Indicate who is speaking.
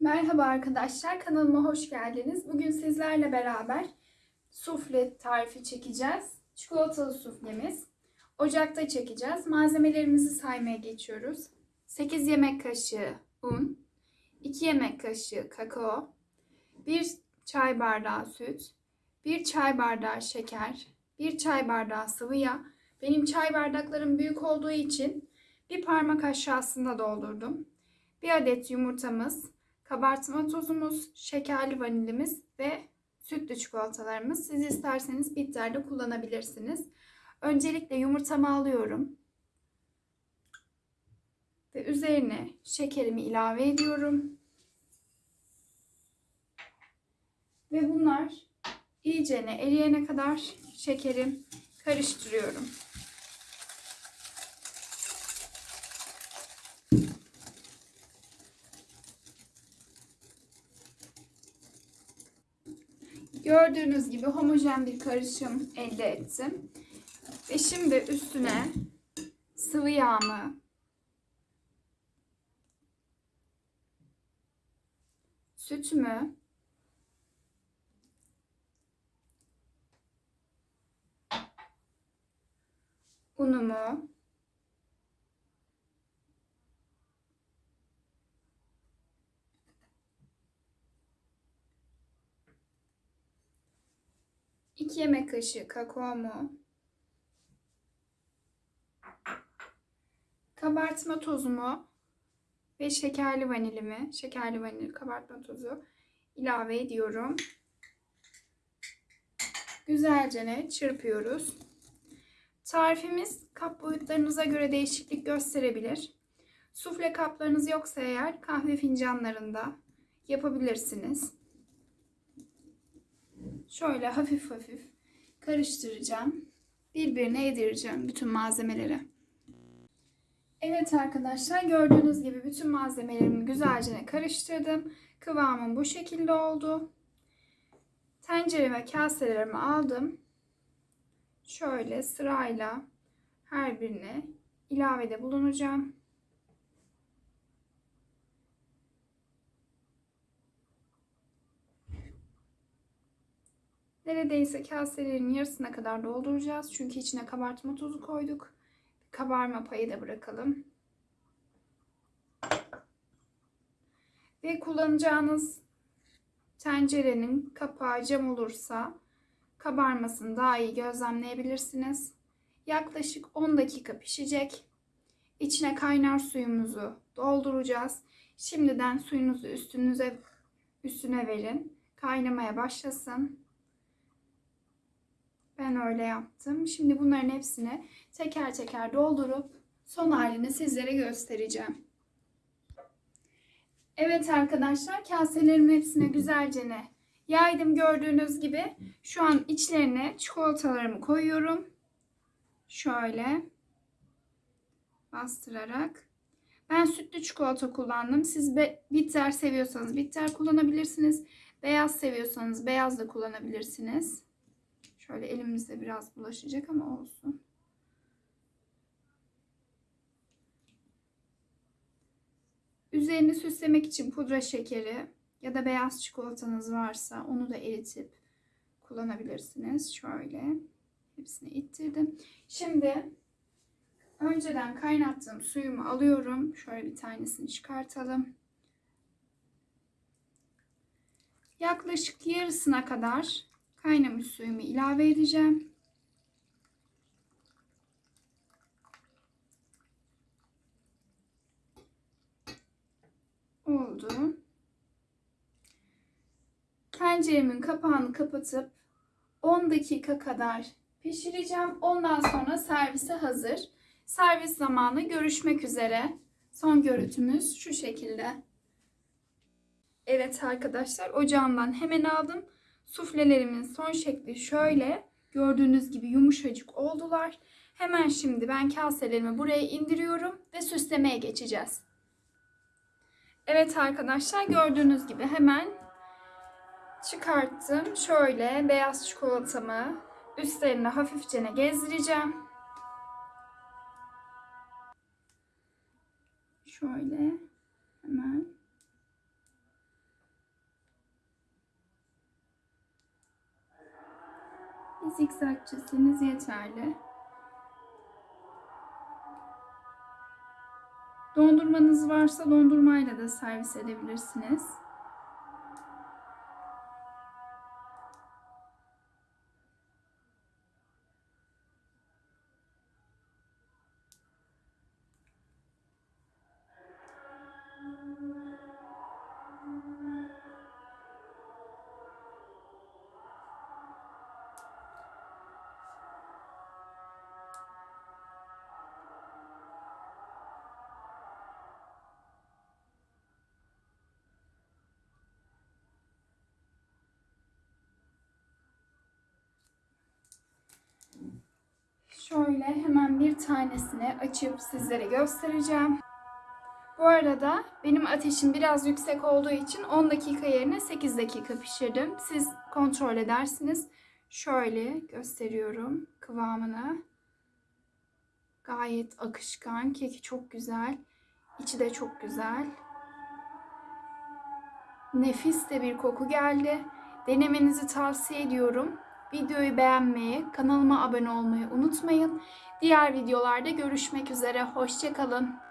Speaker 1: Merhaba arkadaşlar, kanalıma hoş geldiniz. Bugün sizlerle beraber sufle tarifi çekeceğiz. Çikolatalı suflemiz. Ocakta çekeceğiz. Malzemelerimizi saymaya geçiyoruz. 8 yemek kaşığı un, 2 yemek kaşığı kakao, 1 çay bardağı süt, 1 çay bardağı şeker, 1 çay bardağı sıvı yağ. Benim çay bardaklarım büyük olduğu için bir parmak aşağısında doldurdum. Bir adet yumurtamız, kabartma tozumuz, şekerli vanilimiz ve sütlü çikolatalarımız. Siz isterseniz bitterli kullanabilirsiniz. Öncelikle yumurtamı alıyorum. Ve üzerine şekerimi ilave ediyorum. Ve bunlar iyicene eriyene kadar şekerim karıştırıyorum. Gördüğünüz gibi homojen bir karışım elde ettim. Ve şimdi üstüne sıvı yağımı sütümü unumu iki yemek kaşığı kakaomu kabartma tozumu ve şekerli vanilimi, şekerli vanil kabartma tozu ilave ediyorum. Güzelce çırpıyoruz. Tarifimiz kap boyutlarınıza göre değişiklik gösterebilir. Sufle kaplarınız yoksa eğer kahve fincanlarında yapabilirsiniz. Şöyle hafif hafif karıştıracağım. Birbirine yedireceğim bütün malzemeleri. Evet arkadaşlar gördüğünüz gibi bütün malzemelerimi güzelce karıştırdım. Kıvamım bu şekilde oldu. Tencere ve kaselerimi aldım. Şöyle sırayla her birine ilavede bulunacağım. Neredeyse kaselerin yarısına kadar dolduracağız. Çünkü içine kabartma tozu koyduk. Kabarma payı da bırakalım. Ve kullanacağınız tencerenin kapağı cam olursa kabarmasını daha iyi gözlemleyebilirsiniz. Yaklaşık 10 dakika pişecek. İçine kaynar suyumuzu dolduracağız. Şimdiden suyunuzu üstünüze üstüne verin. Kaynamaya başlasın. Ben öyle yaptım. Şimdi bunların hepsini teker teker doldurup son halini sizlere göstereceğim. Evet arkadaşlar kaselerimin hepsine güzelce ne yaydım gördüğünüz gibi. Şu an içlerine çikolatalarımı koyuyorum. Şöyle bastırarak. Ben sütlü çikolata kullandım. Siz bitter seviyorsanız bitter kullanabilirsiniz. Beyaz seviyorsanız beyaz da kullanabilirsiniz. Şöyle elimizde biraz bulaşacak ama olsun. Üzerini süslemek için pudra şekeri ya da beyaz çikolatanız varsa onu da eritip kullanabilirsiniz. Şöyle hepsini ittirdim. Şimdi önceden kaynattığım suyumu alıyorum. Şöyle bir tanesini çıkartalım. Yaklaşık yarısına kadar kaynamış suyumu ilave edeceğim. Oldu. Tenceremin kapağını kapatıp 10 dakika kadar pişireceğim. Ondan sonra servise hazır. Servis zamanı görüşmek üzere. Son görüntümüz şu şekilde. Evet arkadaşlar ocağımdan hemen aldım. Suflelerimin son şekli şöyle. Gördüğünüz gibi yumuşacık oldular. Hemen şimdi ben kaselerimi buraya indiriyorum ve süslemeye geçeceğiz. Evet arkadaşlar gördüğünüz gibi hemen çıkarttım. Şöyle beyaz çikolatamı üstlerine hafifçe gezdireceğim. Şöyle hemen zikzak çizseniz yeterli. Dondurmanız varsa dondurmayla da servis edebilirsiniz. Şöyle hemen bir tanesini açıp sizlere göstereceğim. Bu arada benim ateşim biraz yüksek olduğu için 10 dakika yerine 8 dakika pişirdim. Siz kontrol edersiniz. Şöyle gösteriyorum kıvamını. Gayet akışkan. Keki çok güzel. İçi de çok güzel. Nefis de bir koku geldi. Denemenizi tavsiye ediyorum. Videoyu beğenmeyi, kanalıma abone olmayı unutmayın. Diğer videolarda görüşmek üzere. Hoşçakalın.